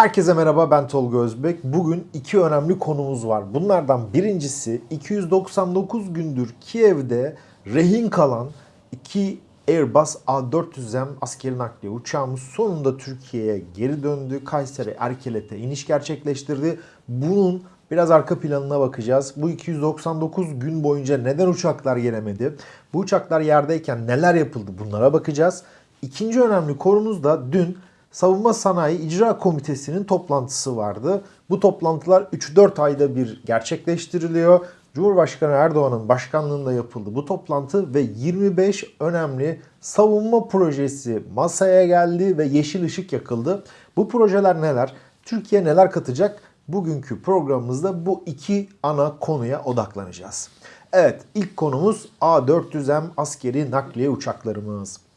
Herkese merhaba ben Tolga Özbek. Bugün iki önemli konumuz var. Bunlardan birincisi 299 gündür Kiev'de rehin kalan iki Airbus A400M askeri nakliye uçağımız sonunda Türkiye'ye geri döndü. Kayseri Erkelet'e iniş gerçekleştirdi. Bunun biraz arka planına bakacağız. Bu 299 gün boyunca neden uçaklar gelemedi? Bu uçaklar yerdeyken neler yapıldı? Bunlara bakacağız. İkinci önemli konumuz da dün Savunma Sanayi İcra Komitesi'nin toplantısı vardı. Bu toplantılar 3-4 ayda bir gerçekleştiriliyor. Cumhurbaşkanı Erdoğan'ın başkanlığında yapıldı bu toplantı ve 25 önemli savunma projesi masaya geldi ve yeşil ışık yakıldı. Bu projeler neler? Türkiye neler katacak? Bugünkü programımızda bu iki ana konuya odaklanacağız. Evet ilk konumuz A400M askeri nakliye uçaklarımız.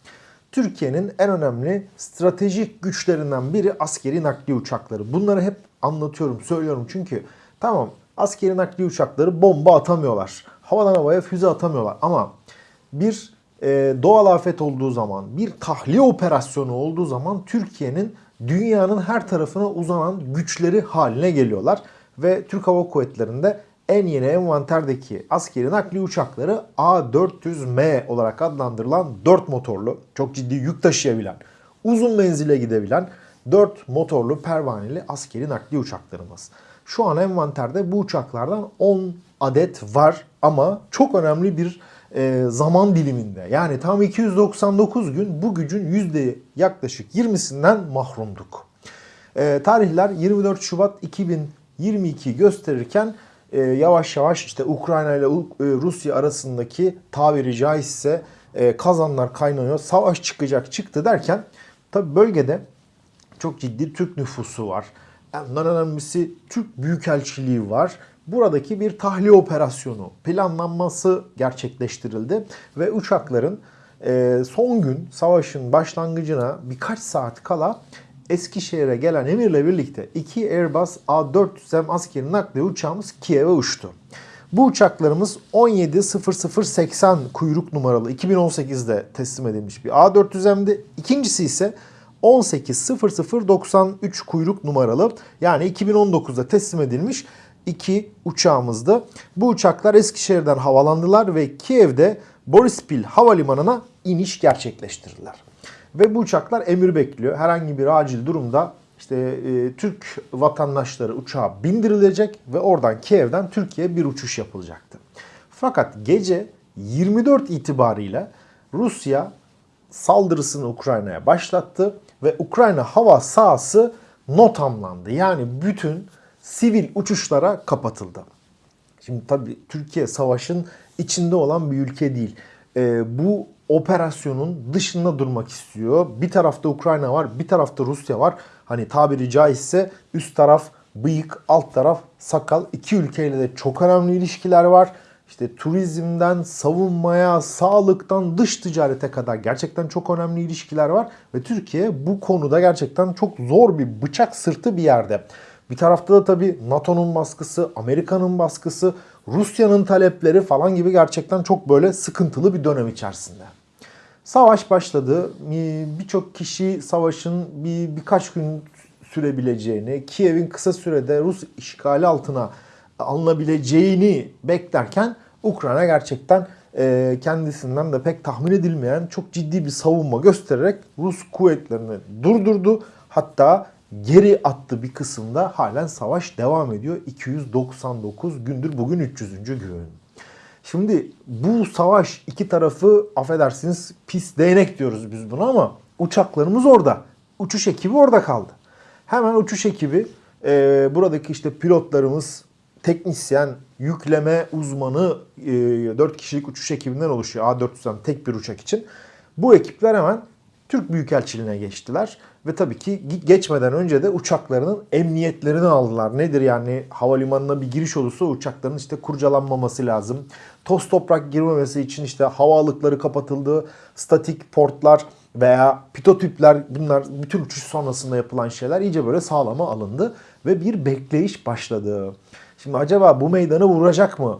Türkiye'nin en önemli stratejik güçlerinden biri askeri nakliye uçakları. Bunları hep anlatıyorum, söylüyorum çünkü tamam askeri nakliye uçakları bomba atamıyorlar. Havadan havaya füze atamıyorlar ama bir e, doğal afet olduğu zaman, bir tahliye operasyonu olduğu zaman Türkiye'nin dünyanın her tarafına uzanan güçleri haline geliyorlar. Ve Türk Hava Kuvvetleri'nde en yeni envanterdeki askeri nakliye uçakları A400M olarak adlandırılan 4 motorlu, çok ciddi yük taşıyabilen, uzun menzile gidebilen 4 motorlu pervaneli askeri nakliye uçaklarımız. Şu an envanterde bu uçaklardan 10 adet var ama çok önemli bir e, zaman diliminde. Yani tam 299 gün bu gücün yüzde yaklaşık 20'sinden mahrumduk. E, tarihler 24 Şubat 2022 gösterirken e, yavaş yavaş işte Ukrayna ile e, Rusya arasındaki tabiri caizse e, kazanlar kaynanıyor. Savaş çıkacak çıktı derken tabi bölgede çok ciddi Türk nüfusu var. En önemlisi Türk Büyükelçiliği var. Buradaki bir tahliye operasyonu planlanması gerçekleştirildi ve uçakların e, son gün savaşın başlangıcına birkaç saat kala Eskişehir'e gelen emirle birlikte iki Airbus A400M askeri nakliye uçağımız Kiev'e uçtu. Bu uçaklarımız 170080 kuyruk numaralı 2018'de teslim edilmiş bir A400M'di. İkincisi ise 180093 kuyruk numaralı yani 2019'da teslim edilmiş iki uçağımızdı. Bu uçaklar Eskişehir'den havalandılar ve Kiev'de Borispil Havalimanı'na iniş gerçekleştirdiler. Ve bu uçaklar emir bekliyor. Herhangi bir acil durumda işte e, Türk vatandaşları uçağa bindirilecek ve oradan Kiev'den Türkiye'ye bir uçuş yapılacaktı. Fakat gece 24 itibariyle Rusya saldırısını Ukrayna'ya başlattı ve Ukrayna hava sahası notamlandı. Yani bütün sivil uçuşlara kapatıldı. Şimdi tabii Türkiye savaşın içinde olan bir ülke değil. Ee, bu operasyonun dışında durmak istiyor. Bir tarafta Ukrayna var, bir tarafta Rusya var. Hani tabiri caizse üst taraf bıyık, alt taraf sakal. İki ülkeyle de çok önemli ilişkiler var. İşte turizmden, savunmaya, sağlıktan, dış ticarete kadar gerçekten çok önemli ilişkiler var. Ve Türkiye bu konuda gerçekten çok zor bir bıçak sırtı bir yerde. Bir tarafta da tabii NATO'nun baskısı, Amerika'nın baskısı, Rusya'nın talepleri falan gibi gerçekten çok böyle sıkıntılı bir dönem içerisinde. Savaş başladı. Birçok kişi savaşın bir birkaç gün sürebileceğini, Kiev'in kısa sürede Rus işgali altına alınabileceğini beklerken Ukrayna gerçekten e, kendisinden de pek tahmin edilmeyen çok ciddi bir savunma göstererek Rus kuvvetlerini durdurdu. Hatta geri attı bir kısımda halen savaş devam ediyor. 299 gündür bugün 300. gün. Şimdi bu savaş iki tarafı affedersiniz pis değnek diyoruz biz buna ama uçaklarımız orada. Uçuş ekibi orada kaldı. Hemen uçuş ekibi e, buradaki işte pilotlarımız, teknisyen, yükleme uzmanı e, 4 kişilik uçuş ekibinden oluşuyor. A400'den tek bir uçak için. Bu ekipler hemen Türk Büyükelçiliğine geçtiler. Ve tabii ki geçmeden önce de uçaklarının emniyetlerini aldılar. Nedir yani havalimanına bir giriş olursa uçakların işte kurcalanmaması lazım. Toz toprak girmemesi için işte havalıkları kapatıldı. Statik portlar veya pitotüpler bunlar bütün uçuş sonrasında yapılan şeyler iyice böyle sağlama alındı. Ve bir bekleyiş başladı. Şimdi acaba bu meydanı vuracak mı?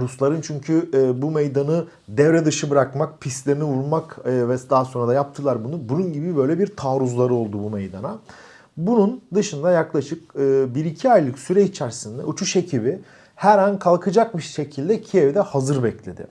Rusların çünkü e, bu meydanı devre dışı bırakmak, pistlerini vurmak e, ve daha sonra da yaptılar bunu. Bunun gibi böyle bir taarruzları oldu bu meydana. Bunun dışında yaklaşık 1-2 aylık süre içerisinde uçuş ekibi her an kalkacakmış şekilde Kiev'de hazır bekledi.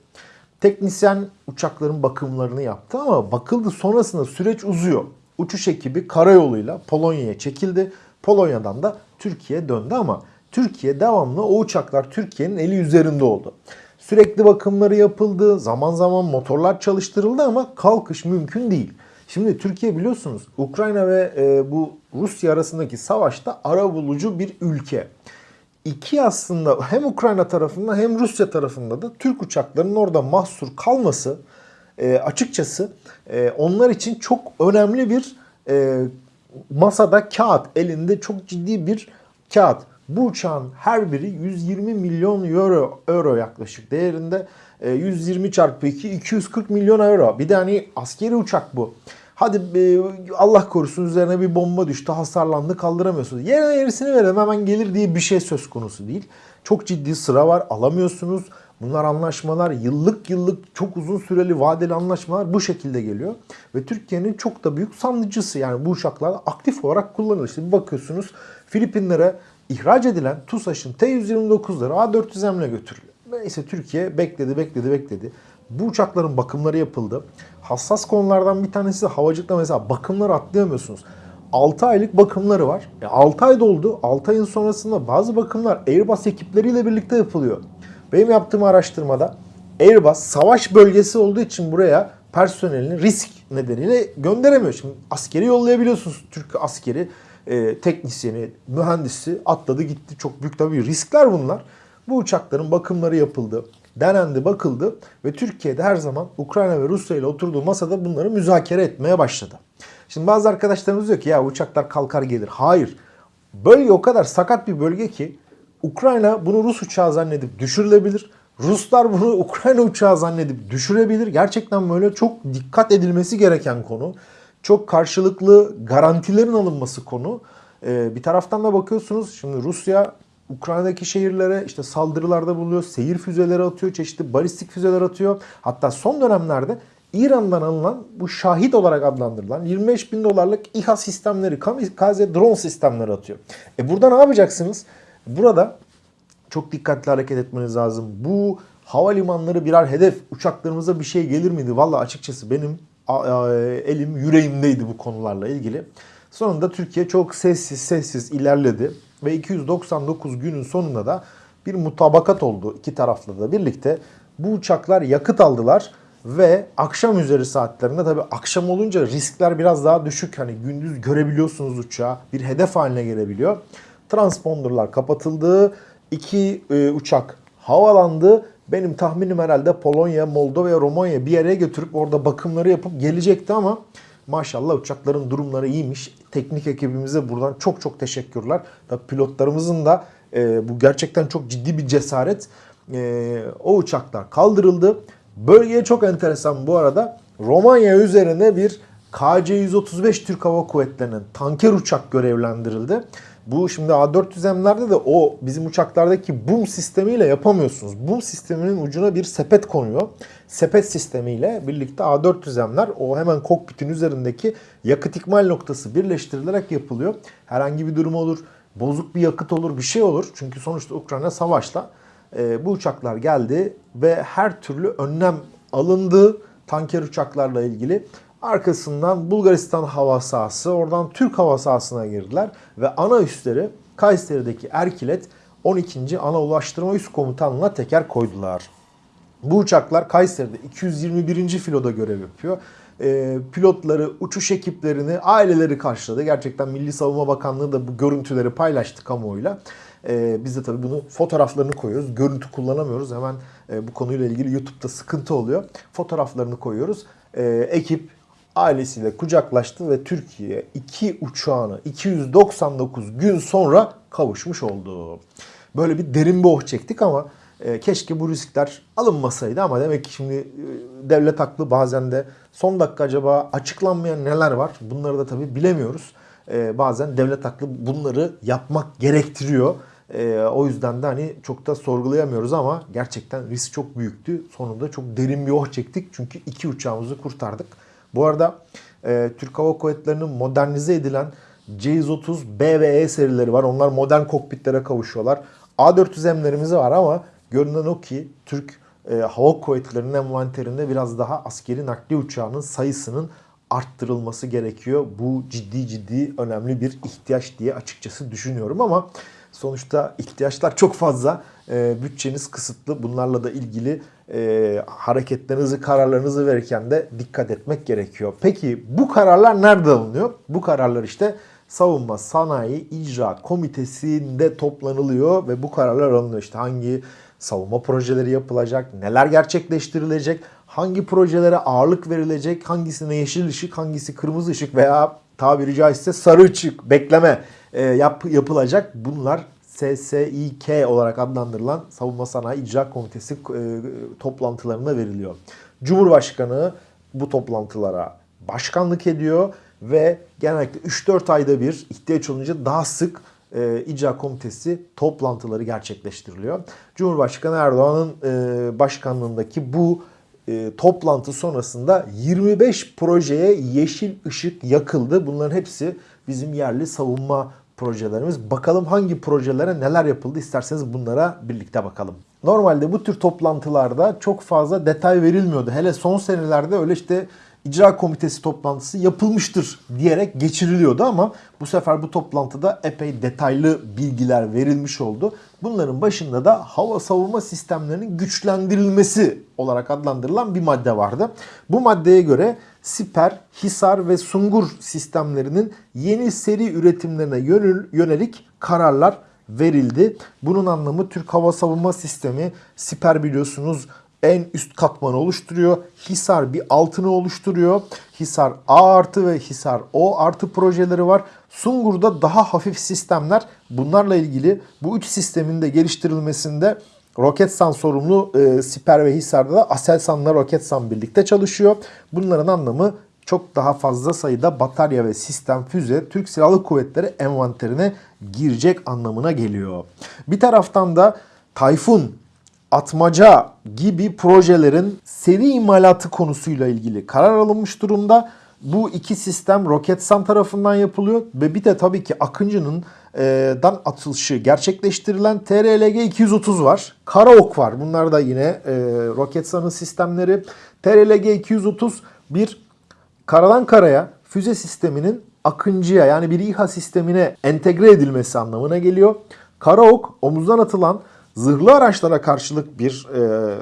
Teknisyen uçakların bakımlarını yaptı ama bakıldı sonrasında süreç uzuyor. Uçuş ekibi karayoluyla Polonya'ya çekildi. Polonya'dan da Türkiye döndü ama Türkiye devamlı o uçaklar Türkiye'nin eli üzerinde oldu. Sürekli bakımları yapıldı, zaman zaman motorlar çalıştırıldı ama kalkış mümkün değil. Şimdi Türkiye biliyorsunuz Ukrayna ve e, bu Rusya arasındaki savaşta ara bulucu bir ülke. İki aslında hem Ukrayna tarafında hem Rusya tarafında da Türk uçaklarının orada mahsur kalması e, açıkçası e, onlar için çok önemli bir e, masada kağıt, elinde çok ciddi bir kağıt. Bu uçağın her biri 120 milyon euro, euro yaklaşık değerinde. E, 120 çarpı 2 240 milyon euro. Bir de hani askeri uçak bu. Hadi e, Allah korusun üzerine bir bomba düştü, hasarlandı, kaldıramıyorsunuz. Yerine yerisini verelim hemen gelir diye bir şey söz konusu değil. Çok ciddi sıra var, alamıyorsunuz. Bunlar anlaşmalar yıllık yıllık çok uzun süreli vadeli anlaşmalar bu şekilde geliyor. Ve Türkiye'nin çok da büyük sandıcısı yani bu uçaklar aktif olarak kullanılıyor. İşte bakıyorsunuz Filipinlere ihraç edilen TUSAŞ'ın T-129'ları A400M'le götürülüyor. Neyse Türkiye bekledi bekledi bekledi. Bu uçakların bakımları yapıldı. Hassas konulardan bir tanesi de havacılıkta mesela bakımları atlayamıyorsunuz. 6 aylık bakımları var. E 6 ay doldu. 6 ayın sonrasında bazı bakımlar Airbus ekipleriyle birlikte yapılıyor. Benim yaptığım araştırmada Airbus savaş bölgesi olduğu için buraya personelini risk nedeniyle gönderemiyor. Şimdi askeri yollayabiliyorsunuz. Türk askeri, e, teknisyeni, mühendisi atladı gitti. Çok büyük tabii riskler bunlar. Bu uçakların bakımları yapıldı denendi, bakıldı ve Türkiye'de her zaman Ukrayna ve Rusya ile oturduğu masada bunları müzakere etmeye başladı. Şimdi bazı arkadaşlarımız diyor ki ya uçaklar kalkar gelir. Hayır. Bölge o kadar sakat bir bölge ki Ukrayna bunu Rus uçağı zannedip düşürülebilir. Ruslar bunu Ukrayna uçağı zannedip düşürebilir. Gerçekten böyle çok dikkat edilmesi gereken konu. Çok karşılıklı garantilerin alınması konu. Ee, bir taraftan da bakıyorsunuz şimdi Rusya Ukrayna'daki şehirlere işte saldırılarda bulunuyor, seyir füzeleri atıyor, çeşitli balistik füzeler atıyor. Hatta son dönemlerde İran'dan alınan bu şahit olarak adlandırılan 25 bin dolarlık İHA sistemleri, kamikaze drone sistemleri atıyor. E burada ne yapacaksınız? Burada çok dikkatli hareket etmeniz lazım. Bu havalimanları birer hedef. Uçaklarımıza bir şey gelir miydi? Valla açıkçası benim elim yüreğimdeydi bu konularla ilgili. Sonunda Türkiye çok sessiz sessiz ilerledi ve 299 günün sonunda da bir mutabakat oldu iki tarafla da birlikte. Bu uçaklar yakıt aldılar ve akşam üzeri saatlerinde tabi akşam olunca riskler biraz daha düşük. Hani gündüz görebiliyorsunuz uçağı bir hedef haline gelebiliyor. Transponderlar kapatıldı. iki e, uçak havalandı. Benim tahminim herhalde Polonya, Moldova ve Romanya bir yere götürüp orada bakımları yapıp gelecekti ama maşallah uçakların durumları iyiymiş. Teknik ekibimize buradan çok çok teşekkürler. Tabii pilotlarımızın da e, bu gerçekten çok ciddi bir cesaret. E, o uçaklar kaldırıldı. Bölgeye çok enteresan bu arada. Romanya üzerine bir KC-135 Türk Hava Kuvvetleri'nin tanker uçak görevlendirildi. Bu şimdi A400M'lerde de o bizim uçaklardaki boom sistemiyle yapamıyorsunuz. Boom sisteminin ucuna bir sepet konuyor. Sepet sistemiyle birlikte A400M'ler o hemen kokpitin üzerindeki yakıt ikmal noktası birleştirilerek yapılıyor. Herhangi bir durum olur, bozuk bir yakıt olur, bir şey olur. Çünkü sonuçta Ukrayna savaşla e, bu uçaklar geldi ve her türlü önlem alındı tanker uçaklarla ilgili. Arkasından Bulgaristan hava sahası, oradan Türk hava sahasına girdiler ve ana üsleri Kayseri'deki Erkilet 12. Ana Ulaştırma Üst Komutanlığı'na teker koydular. Bu uçaklar Kayseri'de 221. filoda görev yapıyor. E, pilotları, uçuş ekiplerini, aileleri karşıladı. Gerçekten Milli Savunma Bakanlığı da bu görüntüleri paylaştı kamuoyuyla. E, biz de tabii bunu fotoğraflarını koyuyoruz. Görüntü kullanamıyoruz. Hemen e, bu konuyla ilgili YouTube'da sıkıntı oluyor. Fotoğraflarını koyuyoruz. E, ekip ailesiyle kucaklaştı ve Türkiye iki uçağını 299 gün sonra kavuşmuş oldu. Böyle bir derin bir oh çektik ama e, keşke bu riskler alınmasaydı ama demek ki şimdi e, devlet haklı bazen de son dakika acaba açıklanmayan neler var bunları da tabii bilemiyoruz. E, bazen devlet haklı bunları yapmak gerektiriyor. E, o yüzden de hani çok da sorgulayamıyoruz ama gerçekten risk çok büyüktü. Sonunda çok derin bir oh çektik çünkü iki uçağımızı kurtardık. Bu arada e, Türk Hava Kuvvetleri'nin modernize edilen C130 B ve E serileri var. Onlar modern kokpitlere kavuşuyorlar. A400M'lerimiz var ama görünen o ki Türk e, Hava Kuvvetleri'nin envanterinde biraz daha askeri nakliye uçağının sayısının arttırılması gerekiyor. Bu ciddi ciddi önemli bir ihtiyaç diye açıkçası düşünüyorum ama sonuçta ihtiyaçlar çok fazla. E, bütçeniz kısıtlı. Bunlarla da ilgili e, hareketlerinizi, kararlarınızı verirken de dikkat etmek gerekiyor. Peki bu kararlar nerede alınıyor? Bu kararlar işte Savunma Sanayi İcra Komitesi'nde toplanılıyor ve bu kararlar alınıyor. İşte hangi savunma projeleri yapılacak, neler gerçekleştirilecek, hangi projelere ağırlık verilecek, hangisine yeşil ışık, hangisi kırmızı ışık veya tabiri caizse sarı ışık bekleme yap, yapılacak. Bunlar SSİK olarak adlandırılan Savunma Sanayi İcra Komitesi e, toplantılarına veriliyor. Cumhurbaşkanı bu toplantılara başkanlık ediyor ve genellikle 3-4 ayda bir ihtiyaç olunca daha sık e, icra komitesi toplantıları gerçekleştiriliyor. Cumhurbaşkanı Erdoğan'ın e, başkanlığındaki bu e, toplantı sonrasında 25 projeye yeşil ışık yakıldı. Bunların hepsi bizim yerli savunma projelerimiz. Bakalım hangi projelere neler yapıldı isterseniz bunlara birlikte bakalım. Normalde bu tür toplantılarda çok fazla detay verilmiyordu. Hele son senelerde öyle işte icra komitesi toplantısı yapılmıştır diyerek geçiriliyordu ama bu sefer bu toplantıda epey detaylı bilgiler verilmiş oldu. Bunların başında da hava savunma sistemlerinin güçlendirilmesi olarak adlandırılan bir madde vardı. Bu maddeye göre Siper, Hisar ve Sungur sistemlerinin yeni seri üretimlerine yönelik kararlar verildi. Bunun anlamı Türk Hava Savunma Sistemi Siper biliyorsunuz en üst katmanı oluşturuyor. Hisar bir altını oluşturuyor. Hisar A artı ve Hisar O artı projeleri var. Sungur'da daha hafif sistemler. Bunlarla ilgili bu üç sistemin de geliştirilmesinde Roketsan sorumlu e, Siper ve Hisar'da da Aselsan'la Roketsan birlikte çalışıyor. Bunların anlamı çok daha fazla sayıda batarya ve sistem füze Türk Silahlı Kuvvetleri envanterine girecek anlamına geliyor. Bir taraftan da Tayfun atmaca gibi projelerin seri imalatı konusuyla ilgili karar alınmış durumda. Bu iki sistem Roketsan tarafından yapılıyor ve bir de tabii ki Akıncı'nın e, dan atılışı gerçekleştirilen TRLG 230 var. Karaok var. Bunlar da yine e, Roketsan'ın sistemleri. TRLG 230 bir karadan karaya füze sisteminin Akıncı'ya yani bir İHA sistemine entegre edilmesi anlamına geliyor. Karaok omuzdan atılan Zırhlı araçlara karşılık bir e,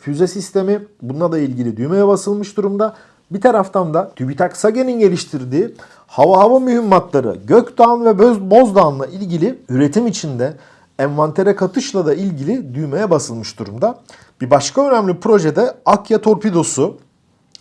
füze sistemi. Bununla da ilgili düğmeye basılmış durumda. Bir taraftan da TÜBİTAK SAGE'nin geliştirdiği hava hava mühimmatları Gökdağ ve Bozdağ'la ilgili üretim içinde envantere katışla da ilgili düğmeye basılmış durumda. Bir başka önemli projede Akya Torpidosu.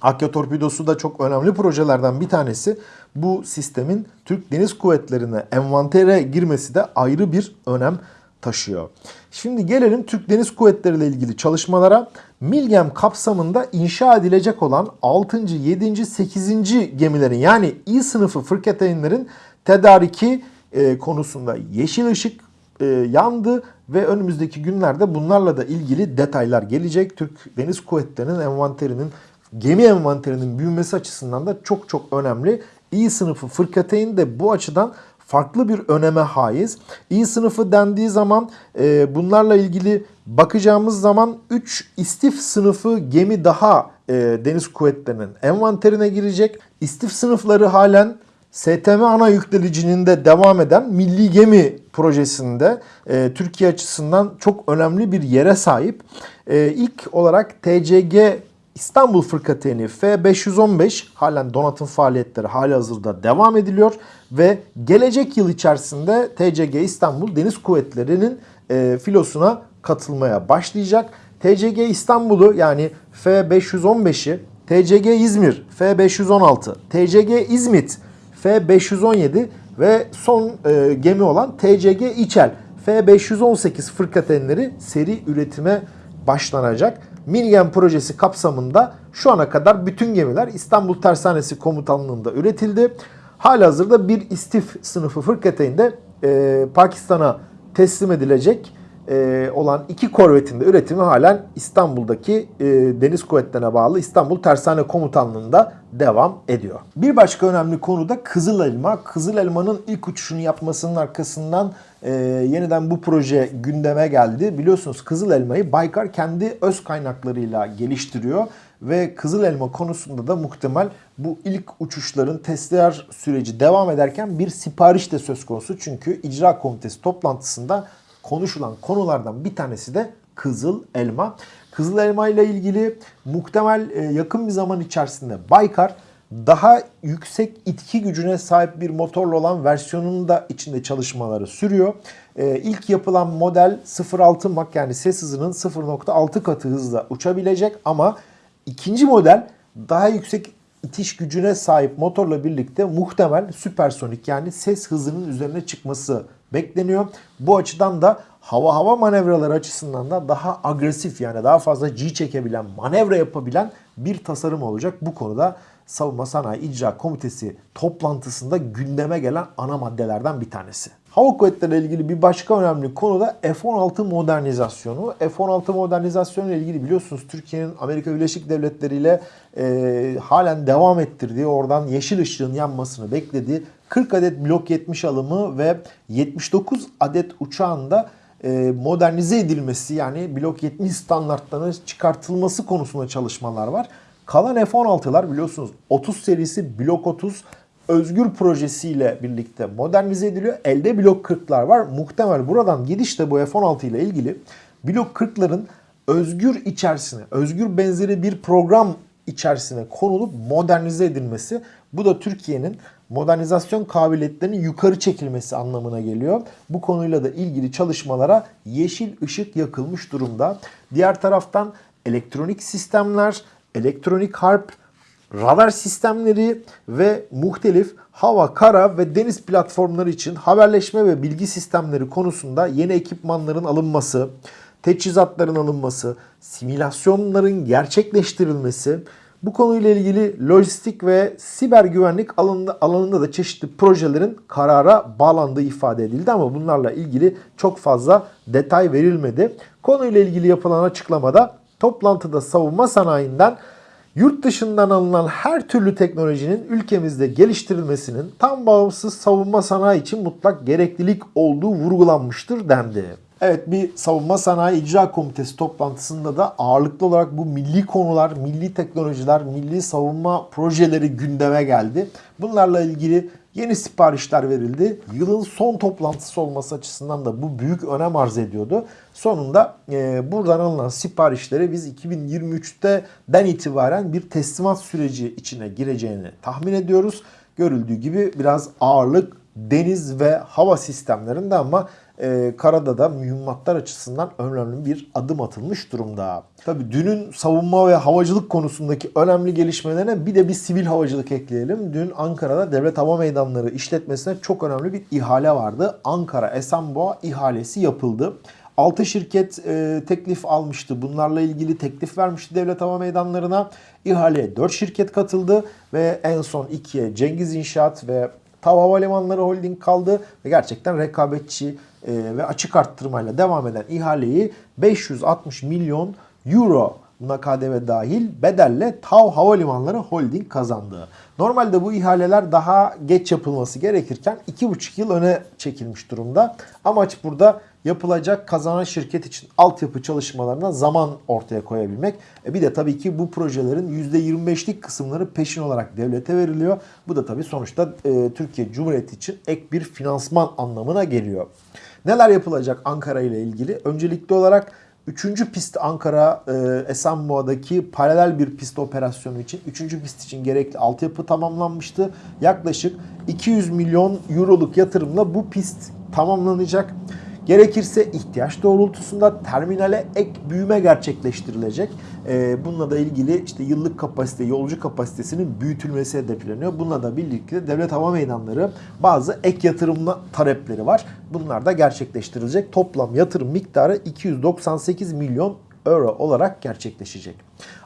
Akya Torpidosu da çok önemli projelerden bir tanesi. Bu sistemin Türk Deniz Kuvvetleri'ne envantere girmesi de ayrı bir önem taşıyor. Şimdi gelelim Türk Deniz Kuvvetleri ile ilgili çalışmalara. Milgem kapsamında inşa edilecek olan 6. 7. 8. gemilerin yani İ sınıfı fırkateynlerin tedariki e, konusunda yeşil ışık e, yandı ve önümüzdeki günlerde bunlarla da ilgili detaylar gelecek. Türk Deniz Kuvvetleri'nin envanterinin gemi envanterinin büyümesi açısından da çok çok önemli. İ sınıfı fırkateyn de bu açıdan farklı bir öneme haiz. İ sınıfı dendiği zaman e, bunlarla ilgili bakacağımız zaman 3 istif sınıfı gemi daha e, deniz kuvvetlerinin envanterine girecek. İstif sınıfları halen STM ana yüklenicinin de devam eden Milli Gemi projesinde e, Türkiye açısından çok önemli bir yere sahip. E, ilk olarak TCG İstanbul Fırkateyni F515 halen donatım faaliyetleri hali hazırda devam ediliyor ve gelecek yıl içerisinde TCG İstanbul Deniz Kuvvetleri'nin e, filosuna katılmaya başlayacak. TCG İstanbul'u yani F515'i, TCG İzmir F516, TCG İzmit F517 ve son e, gemi olan TCG İçel F518 fırkateynleri seri üretime başlanacak. Milgen projesi kapsamında şu ana kadar bütün gemiler İstanbul Tersanesi Komutanlığı'nda üretildi. Halihazırda bir istif sınıfı fırkateyn de e, Pakistan'a teslim edilecek. E, olan iki korvetin de üretimi halen İstanbul'daki e, Deniz Kuvvetleri'ne bağlı İstanbul Tersane Komutanlığı'nda devam ediyor. Bir başka önemli konu da Kızıl Elma. Kızıl Elma'nın ilk uçuşunu yapmasının arkasından e, yeniden bu proje gündeme geldi. Biliyorsunuz Kızıl Elma'yı Baykar kendi öz kaynaklarıyla geliştiriyor ve Kızıl Elma konusunda da muhtemel bu ilk uçuşların testler süreci devam ederken bir sipariş de söz konusu. Çünkü icra komitesi toplantısında konuşulan konulardan bir tanesi de Kızıl Elma. Kızıl Elma ile ilgili muhtemel e, yakın bir zaman içerisinde Baykar daha yüksek itki gücüne sahip bir motorlu olan versiyonunun da içinde çalışmaları sürüyor. Ee, ilk yapılan model 0.6 Mach yani ses hızının 0.6 katı hızla uçabilecek ama ikinci model daha yüksek itiş gücüne sahip motorla birlikte muhtemel süpersonik yani ses hızının üzerine çıkması bekleniyor. Bu açıdan da hava hava manevraları açısından da daha agresif yani daha fazla G çekebilen, manevra yapabilen bir tasarım olacak. Bu konuda Savunma Sanayi İcra Komitesi toplantısında gündeme gelen ana maddelerden bir tanesi. Hava kuvvetleri ile ilgili bir başka önemli konu da F-16 modernizasyonu. F-16 modernizasyonu ile ilgili biliyorsunuz Türkiye'nin Amerika Birleşik Devletleri ile e, halen devam ettirdiği, oradan yeşil ışığın yanmasını beklediği 40 adet Blok 70 alımı ve 79 adet uçağında e, modernize edilmesi yani Blok 70 standartlarının çıkartılması konusunda çalışmalar var. Kalan F-16'lar biliyorsunuz 30 serisi Blok 30 Özgür projesiyle birlikte modernize ediliyor. Elde Blok 40'lar var. Muhtemel buradan gidişte bu F-16 ile ilgili Blok 40'ların Özgür içerisine, Özgür benzeri bir program içerisine konulup modernize edilmesi. Bu da Türkiye'nin modernizasyon kabiliyetlerinin yukarı çekilmesi anlamına geliyor. Bu konuyla da ilgili çalışmalara yeşil ışık yakılmış durumda. Diğer taraftan elektronik sistemler, elektronik harp, radar sistemleri ve muhtelif hava, kara ve deniz platformları için haberleşme ve bilgi sistemleri konusunda yeni ekipmanların alınması, teçhizatların alınması, simülasyonların gerçekleştirilmesi, bu konuyla ilgili lojistik ve siber güvenlik alanında, alanında da çeşitli projelerin karara bağlandığı ifade edildi ama bunlarla ilgili çok fazla detay verilmedi. Konuyla ilgili yapılan açıklamada toplantıda savunma sanayinden yurt dışından alınan her türlü teknolojinin ülkemizde geliştirilmesinin tam bağımsız savunma sanayi için mutlak gereklilik olduğu vurgulanmıştır dendi. Evet bir savunma sanayi icra komitesi toplantısında da ağırlıklı olarak bu milli konular, milli teknolojiler, milli savunma projeleri gündeme geldi. Bunlarla ilgili yeni siparişler verildi. Yılın son toplantısı olması açısından da bu büyük önem arz ediyordu. Sonunda e, buradan alınan siparişleri biz 2023'te den itibaren bir teslimat süreci içine gireceğini tahmin ediyoruz. Görüldüğü gibi biraz ağırlık deniz ve hava sistemlerinde ama e, karada da mühimmatlar açısından önemli bir adım atılmış durumda. Tabi dünün savunma ve havacılık konusundaki önemli gelişmelerine bir de bir sivil havacılık ekleyelim. Dün Ankara'da Devlet Hava Meydanları işletmesine çok önemli bir ihale vardı. Ankara Esenboğa ihalesi yapıldı. 6 şirket e, teklif almıştı. Bunlarla ilgili teklif vermişti devlet hava meydanlarına. İhaleye 4 şirket katıldı ve en son 2'ye Cengiz İnşaat ve TAV Havalimanları Holding kaldı ve gerçekten rekabetçi e, ve açık arttırmayla devam eden ihaleyi 560 milyon euro buna KDV dahil bedelle TAV Havalimanları Holding kazandı. Normalde bu ihaleler daha geç yapılması gerekirken 2,5 yıl öne çekilmiş durumda. Amaç burada yapılacak kazanan şirket için altyapı çalışmalarına zaman ortaya koyabilmek. E bir de tabii ki bu projelerin %25'lik kısımları peşin olarak devlete veriliyor. Bu da tabii sonuçta e, Türkiye Cumhuriyeti için ek bir finansman anlamına geliyor. Neler yapılacak Ankara ile ilgili? Öncelikli olarak 3. pist Ankara e, Esenboğa'daki paralel bir pist operasyonu için 3. pist için gerekli altyapı tamamlanmıştı. Yaklaşık 200 milyon euroluk yatırımla bu pist tamamlanacak. Gerekirse ihtiyaç doğrultusunda terminale ek büyüme gerçekleştirilecek. Ee, bununla da ilgili işte yıllık kapasite, yolcu kapasitesinin büyütülmesi hedefleniyor. Bununla da birlikte devlet hava meydanları bazı ek yatırımla talepleri var. Bunlar da gerçekleştirilecek. Toplam yatırım miktarı 298 milyon euro olarak gerçekleşecek.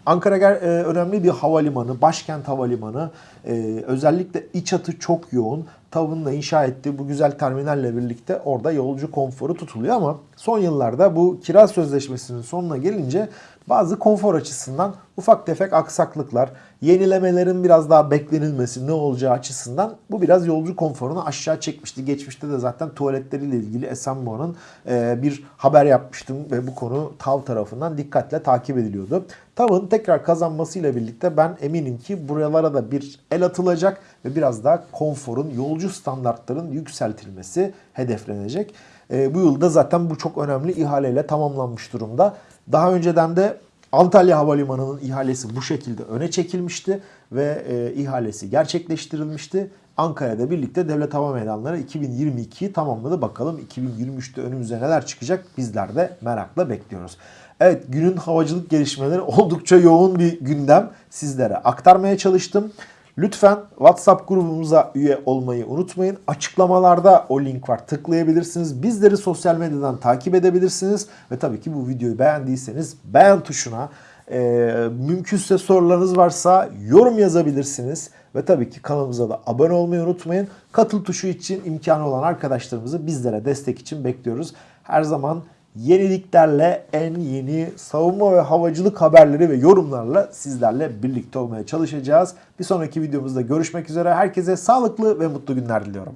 Ankara e, önemli bir havalimanı, başkent havalimanı. E, özellikle iç hatı çok yoğun. TAV'ın da inşa ettiği bu güzel terminalle birlikte orada yolcu konforu tutuluyor ama son yıllarda bu kira sözleşmesinin sonuna gelince bazı konfor açısından ufak tefek aksaklıklar, yenilemelerin biraz daha beklenilmesi ne olacağı açısından bu biraz yolcu konforunu aşağı çekmişti. Geçmişte de zaten tuvaletleriyle ilgili Esenboğa'nın e, bir haber yapmıştım ve bu konu TAV tarafından dikkatle takip ediliyordu. TAV'ın tekrar kazanmasıyla birlikte ben eminim ki buralara da bir el atılacak ve biraz daha konforun, yolcu standartların yükseltilmesi hedeflenecek. E, bu yılda zaten bu çok önemli ihaleyle tamamlanmış durumda. Daha önceden de Antalya Havalimanı'nın ihalesi bu şekilde öne çekilmişti ve e, ihalesi gerçekleştirilmişti. Ankara'da birlikte Devlet Hava Meydanları 2022'yi tamamladı. Bakalım 2023'te önümüze neler çıkacak bizler de merakla bekliyoruz. Evet günün havacılık gelişmeleri oldukça yoğun bir gündem sizlere aktarmaya çalıştım. Lütfen WhatsApp grubumuza üye olmayı unutmayın. Açıklamalarda o link var. Tıklayabilirsiniz. Bizleri sosyal medyadan takip edebilirsiniz. Ve tabii ki bu videoyu beğendiyseniz beğen tuşuna e, mümkünse sorularınız varsa yorum yazabilirsiniz. Ve tabii ki kanalımıza da abone olmayı unutmayın. Katıl tuşu için imkanı olan arkadaşlarımızı bizlere destek için bekliyoruz. Her zaman yeniliklerle en yeni savunma ve havacılık haberleri ve yorumlarla sizlerle birlikte olmaya çalışacağız. Bir sonraki videomuzda görüşmek üzere. Herkese sağlıklı ve mutlu günler diliyorum.